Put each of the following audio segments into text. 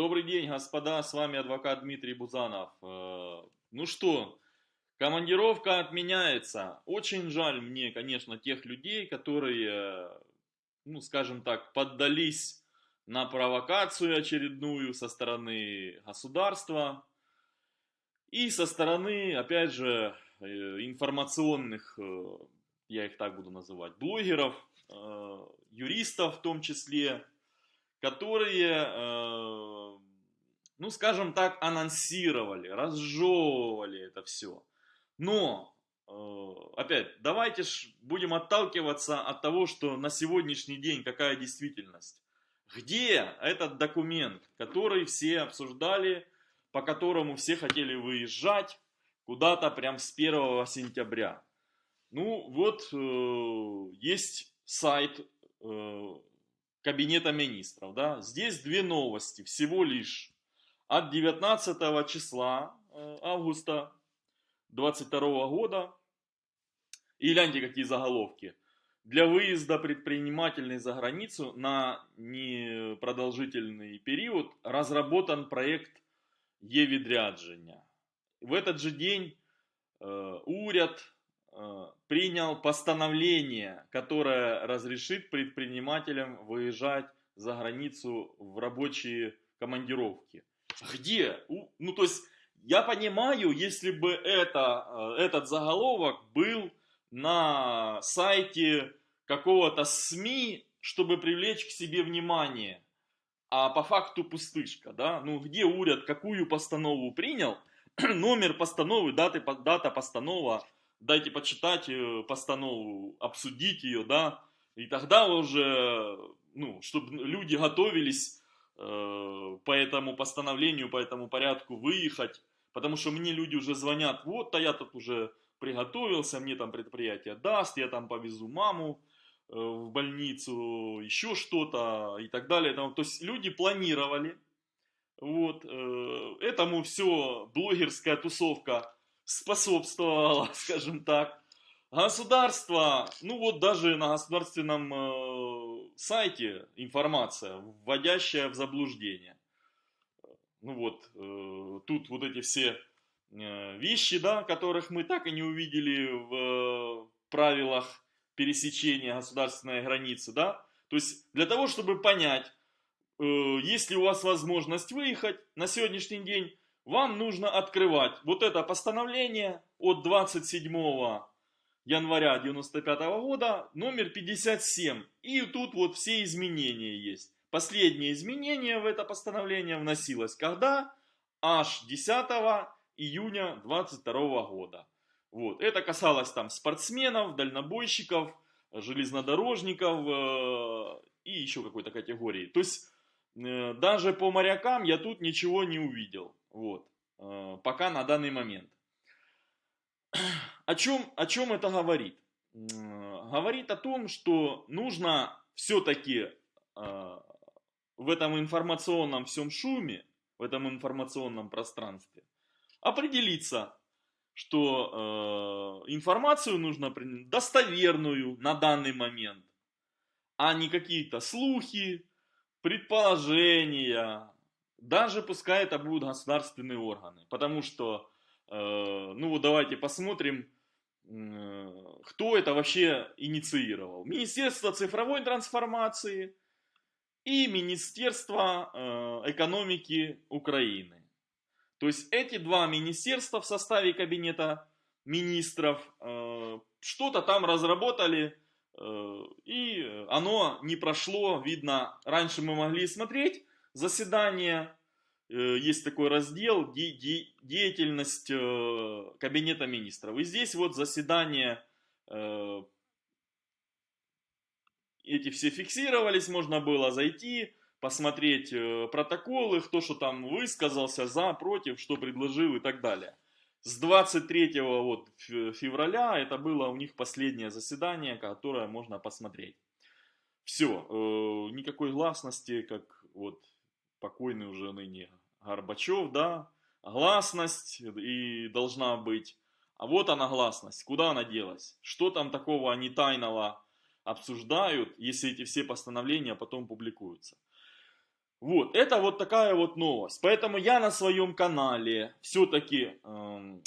Добрый день, господа, с вами адвокат Дмитрий Бузанов. Э, ну что, командировка отменяется. Очень жаль мне, конечно, тех людей, которые, ну скажем так, поддались на провокацию очередную со стороны государства и со стороны, опять же, э, информационных, э, я их так буду называть, блогеров, юристов в том числе, которые, э, ну скажем так, анонсировали, разжевывали это все. Но, э, опять, давайте ж будем отталкиваться от того, что на сегодняшний день какая действительность. Где этот документ, который все обсуждали, по которому все хотели выезжать куда-то прям с 1 сентября? Ну вот, э, есть сайт Кабинета министров. Да? Здесь две новости, всего лишь. От 19 числа э, августа 22 года. И гляньте, какие заголовки. Для выезда предпринимателей за границу на непродолжительный период разработан проект Е-відрядження. В этот же день э, уряд принял постановление, которое разрешит предпринимателям выезжать за границу в рабочие командировки. Где? Ну, то есть, я понимаю, если бы это, э, этот заголовок был на сайте какого-то СМИ, чтобы привлечь к себе внимание, а по факту пустышка, да? Ну, где уряд какую постанову принял, номер постановы, даты, дата постанова, дайте почитать э, постанову, обсудить ее, да, и тогда уже, ну, чтобы люди готовились э, по этому постановлению, по этому порядку выехать, потому что мне люди уже звонят, вот, а я тут уже приготовился, мне там предприятие даст, я там повезу маму э, в больницу, еще что-то и так далее. То есть люди планировали, вот, э, этому все блогерская тусовка способствовало, скажем так. Государство, ну вот даже на государственном э, сайте информация, вводящая в заблуждение. Ну вот, э, тут вот эти все э, вещи, да, которых мы так и не увидели в э, правилах пересечения государственной границы, да. То есть для того, чтобы понять, э, есть ли у вас возможность выехать на сегодняшний день, вам нужно открывать вот это постановление от 27 января 95 года, номер 57. И тут вот все изменения есть. Последнее изменение в это постановление вносилось когда? Аж 10 июня 22 года. Вот. Это касалось там спортсменов, дальнобойщиков, железнодорожников э, и еще какой-то категории. То есть э, даже по морякам я тут ничего не увидел. Вот. Э, пока на данный момент. О чем, о чем это говорит? Говорит о том, что нужно все-таки э, в этом информационном всем шуме, в этом информационном пространстве определиться, что э, информацию нужно достоверную на данный момент, а не какие-то слухи, предположения, даже пускай это будут государственные органы. Потому что, э, ну вот давайте посмотрим, э, кто это вообще инициировал. Министерство цифровой трансформации и Министерство э, экономики Украины. То есть эти два министерства в составе кабинета министров э, что-то там разработали, э, и оно не прошло, видно, раньше мы могли смотреть, заседание, э, есть такой раздел деятельность э, кабинета министров. И здесь вот заседание э, эти все фиксировались, можно было зайти, посмотреть протоколы, кто что там высказался, за, против, что предложил и так далее. С 23 вот февраля это было у них последнее заседание, которое можно посмотреть. Все, никакой гласности, как вот покойный уже ныне Горбачев, да, гласность и должна быть. А вот она гласность, куда она делась? Что там такого они тайного обсуждают, если эти все постановления потом публикуются? Вот, это вот такая вот новость. Поэтому я на своем канале все-таки эм,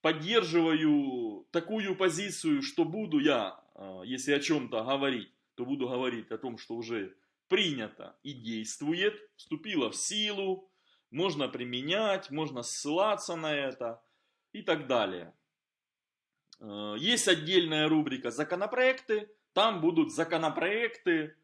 поддерживаю такую позицию, что буду я, э, если о чем-то говорить, то буду говорить о том, что уже принято и действует, вступило в силу, можно применять, можно ссылаться на это и так далее. Э, есть отдельная рубрика «Законопроекты», там будут законопроекты,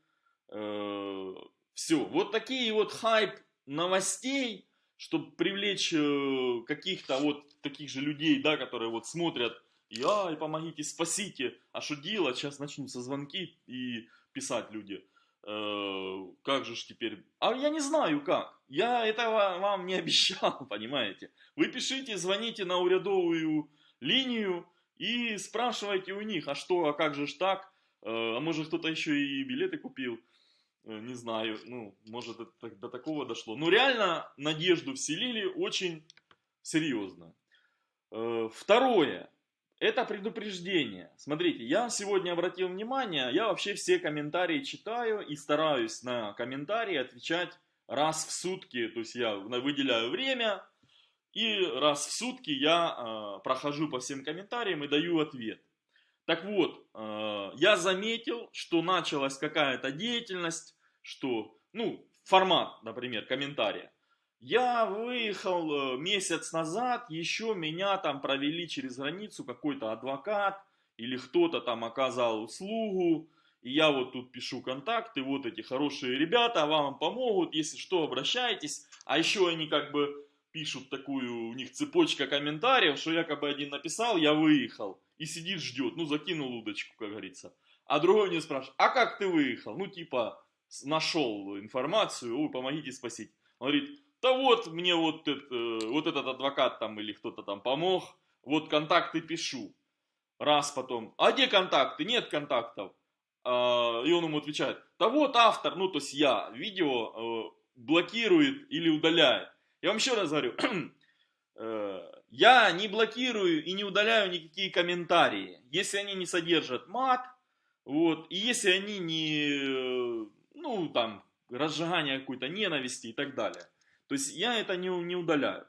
э, все. Вот такие вот хайп новостей, чтобы привлечь э, каких-то вот таких же людей, да, которые вот смотрят, ай, помогите, спасите, а что делать, сейчас начнутся звонки и писать люди. Э, как же ж теперь? А я не знаю как. Я этого вам не обещал, понимаете. Вы пишите, звоните на урядовую линию и спрашивайте у них, а что, а как же ж так? Э, а может кто-то еще и билеты купил? Э, не знаю, ну, может это до такого дошло. Но реально надежду вселили очень серьезно. Второе. Это предупреждение. Смотрите, я сегодня обратил внимание, я вообще все комментарии читаю и стараюсь на комментарии отвечать раз в сутки. То есть я выделяю время и раз в сутки я э, прохожу по всем комментариям и даю ответ. Так вот, э, я заметил, что началась какая-то деятельность, что, ну, формат, например, комментария. Я выехал э, месяц назад, еще меня там провели через границу какой-то адвокат или кто-то там оказал услугу. И я вот тут пишу контакты, вот эти хорошие ребята вам помогут, если что, обращайтесь. А еще они как бы пишут такую, у них цепочка комментариев, что якобы один написал, я выехал. И сидит, ждет, ну закинул удочку, как говорится. А другой мне спрашивает, а как ты выехал? Ну типа, нашел информацию, ой, помогите спасить. Он говорит, да вот мне вот, это, вот этот адвокат там или кто-то там помог, вот контакты пишу. Раз потом, а где контакты? Нет контактов. А, и он ему отвечает, да вот автор, ну то есть я, видео э, блокирует или удаляет. Я вам еще раз говорю, э, я не блокирую и не удаляю никакие комментарии, если они не содержат мат, вот, и если они не, ну там, разжигание какой-то ненависти и так далее. То есть я это не, не удаляю.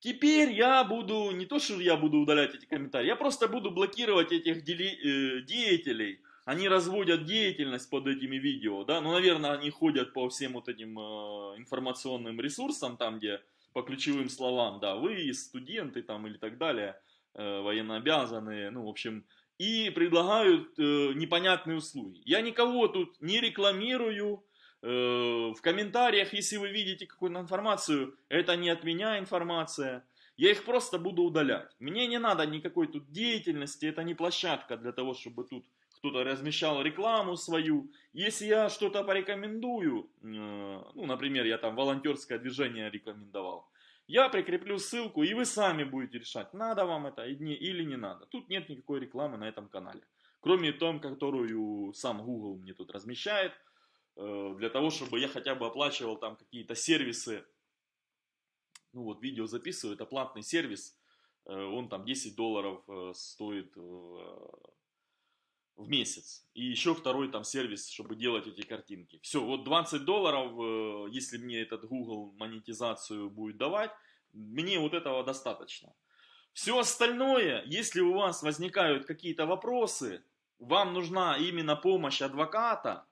Теперь я буду, не то что я буду удалять эти комментарии, я просто буду блокировать этих дели, э, деятелей. Они разводят деятельность под этими видео, да, ну, наверное, они ходят по всем вот этим э, информационным ресурсам, там, где по ключевым словам, да, вы студенты там или так далее, э, военнообязанные, ну, в общем, и предлагают э, непонятные услуги. Я никого тут не рекламирую, в комментариях, если вы видите какую-то информацию, это не от меня информация. Я их просто буду удалять. Мне не надо никакой тут деятельности, это не площадка для того, чтобы тут кто-то размещал рекламу свою. Если я что-то порекомендую, э, ну, например, я там волонтерское движение рекомендовал, я прикреплю ссылку, и вы сами будете решать, надо вам это или не надо. Тут нет никакой рекламы на этом канале. Кроме том, которую сам Google мне тут размещает – Э, для того, чтобы я хотя бы оплачивал там какие-то сервисы. Ну вот, видео записываю, это платный сервис, э, он там 10 долларов э, стоит в месяц. И еще второй там сервис, чтобы делать эти картинки. Все, вот 20 долларов, если мне этот Google монетизацию будет давать, мне вот этого достаточно. Все остальное, если у вас возникают какие-то вопросы, вам нужна именно помощь адвоката,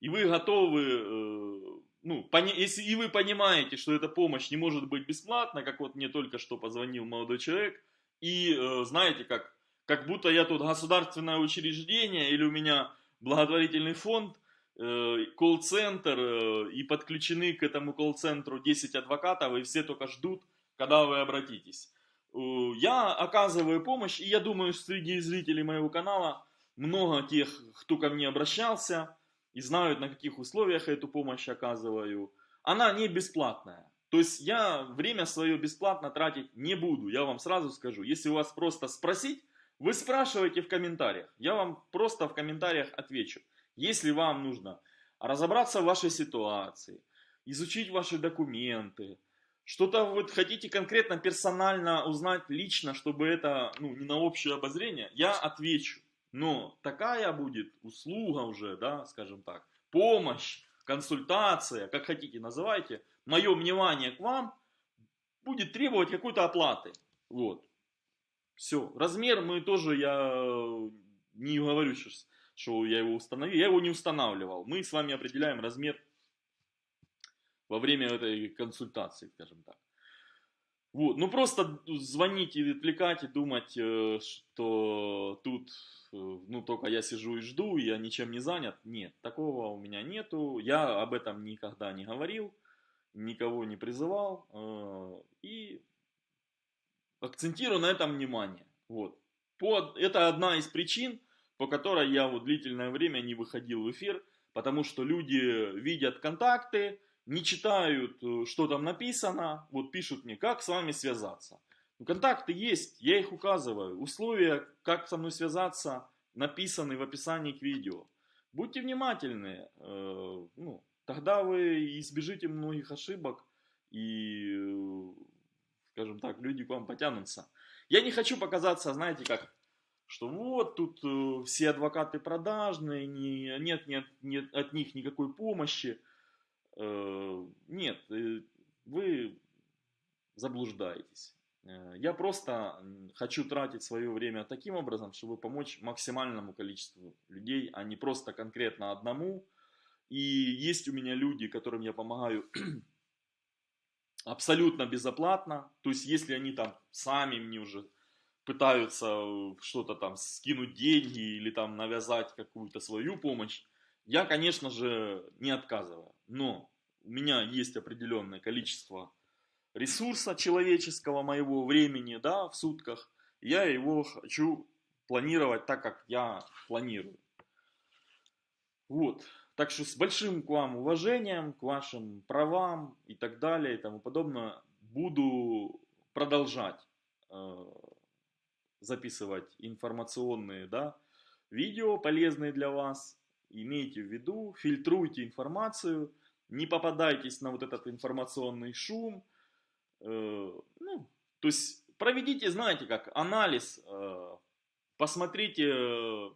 и вы готовы, э, ну, если и вы понимаете, что эта помощь не может быть бесплатна, как вот мне только что позвонил молодой человек, и э, знаете, как, как будто я тут государственное учреждение или у меня благотворительный фонд, э, колл-центр, и подключены к этому колл-центру 10 адвокатов, и все только ждут, когда вы обратитесь. Я оказываю помощь, и я думаю, среди зрителей моего канала много тех, кто ко мне обращался, и знают, на каких условиях я эту помощь оказываю. Она не бесплатная. То есть я время свое бесплатно тратить не буду, я вам сразу скажу. Если у вас просто спросить, вы спрашиваете в комментариях. Я вам просто в комментариях отвечу. Если вам нужно разобраться в вашей ситуации, изучить ваши документы, что-то вот хотите конкретно, персонально узнать лично, чтобы это ну, не на общее обозрение, я отвечу. Но такая будет услуга уже, да, скажем так, помощь, консультация, как хотите называйте, мое внимание к вам будет требовать какой-то оплаты. Вот. Все. Размер мы тоже, я не говорю сейчас, что я его установил. Я его не устанавливал. Мы с вами определяем размер во время этой консультации, скажем так. Вот, ну просто звонить и отвлекать и думать, э, что тут, э, ну только я сижу и жду, я ничем не занят. Нет, такого у меня нету. Я об этом никогда не говорил, никого не призывал. Э, и акцентирую на этом внимание. Вот. По, это одна из причин, по которой я вот длительное время не выходил в эфир, потому что люди видят контакты, не читают, э, что там написано, вот пишут мне, как с вами связаться. Ну, контакты есть, я их указываю. Условия, как со мной связаться, написаны в описании к видео. Будьте внимательны, э, ну, тогда вы избежите многих ошибок и, э, скажем так, люди к вам потянутся. Я не хочу показаться, знаете, как, что вот тут э, все адвокаты продажные, не, нет, нет, нет от них никакой помощи. Э, нет, э, вы заблуждаетесь. Э, я просто хочу тратить свое время таким образом, чтобы помочь максимальному количеству людей, а не просто конкретно одному. И есть у меня люди, которым я помогаю абсолютно безоплатно. То есть, если они там сами мне уже пытаются что-то там скинуть деньги или там навязать какую-то свою помощь, я, конечно же, не отказываю, но у меня есть определенное количество ресурса человеческого моего времени, да, в сутках, я его хочу планировать так, как я планирую. Вот. Так что с большим к вам уважением, к вашим правам и так далее и тому подобное, буду продолжать э, записывать информационные да, видео, полезные для вас, имейте в виду, фильтруйте информацию, не попадайтесь на вот этот информационный шум. Э, ну, то есть проведите, знаете как, анализ, э, посмотрите, э,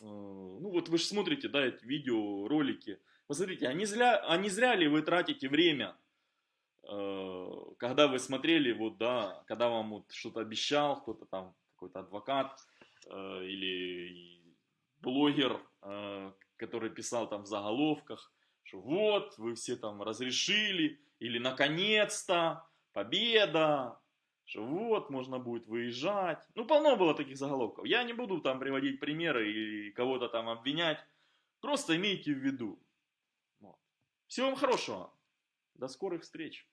ну вот вы же смотрите, да, эти видео, ролики, посмотрите, а не зря, а не зря ли вы тратите время, когда вы смотрели, вот, да, когда вам вот что-то обещал, кто-то там, какой-то адвокат или блогер, который писал там в заголовках, что вот, вы все там разрешили, или наконец-то, победа, что вот, можно будет выезжать. Ну, полно было таких заголовков. Я не буду там приводить примеры и кого-то там обвинять. Просто имейте в виду. Вот. Всего вам хорошего. До скорых встреч.